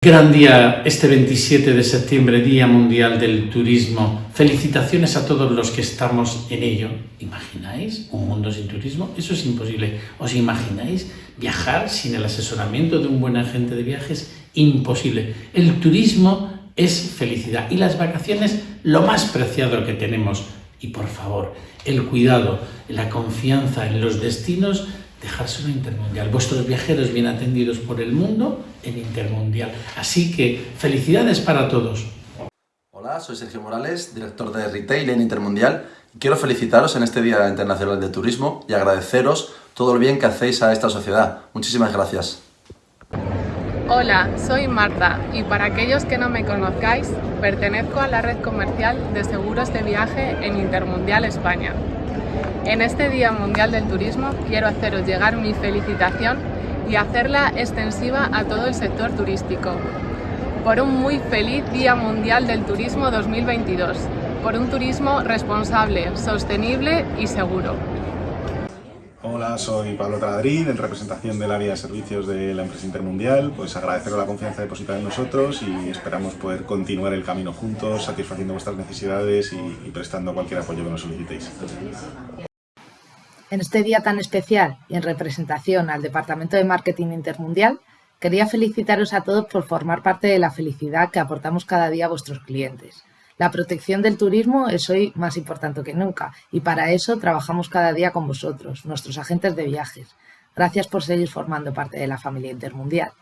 Gran día este 27 de septiembre, Día Mundial del Turismo. Felicitaciones a todos los que estamos en ello. ¿Imagináis un mundo sin turismo? Eso es imposible. ¿Os imagináis viajar sin el asesoramiento de un buen agente de viajes? Imposible. El turismo es felicidad y las vacaciones lo más preciado que tenemos. Y por favor, el cuidado, la confianza en los destinos dejárselo Intermundial. Vuestros viajeros bien atendidos por el mundo en Intermundial. Así que felicidades para todos. Hola, soy Sergio Morales, director de Retail en Intermundial. Quiero felicitaros en este Día Internacional de Turismo y agradeceros todo el bien que hacéis a esta sociedad. Muchísimas gracias. Hola, soy Marta y para aquellos que no me conozcáis, pertenezco a la red comercial de seguros de viaje en Intermundial España. En este Día Mundial del Turismo quiero haceros llegar mi felicitación y hacerla extensiva a todo el sector turístico. Por un muy feliz Día Mundial del Turismo 2022, por un turismo responsable, sostenible y seguro. Hola, soy Pablo Taladrín, en representación del área de servicios de la empresa Intermundial. Pues agradeceros la confianza depositada en nosotros y esperamos poder continuar el camino juntos, satisfaciendo vuestras necesidades y, y prestando cualquier apoyo que nos solicitéis. En este día tan especial y en representación al Departamento de Marketing Intermundial, quería felicitaros a todos por formar parte de la felicidad que aportamos cada día a vuestros clientes. La protección del turismo es hoy más importante que nunca y para eso trabajamos cada día con vosotros, nuestros agentes de viajes. Gracias por seguir formando parte de la familia intermundial.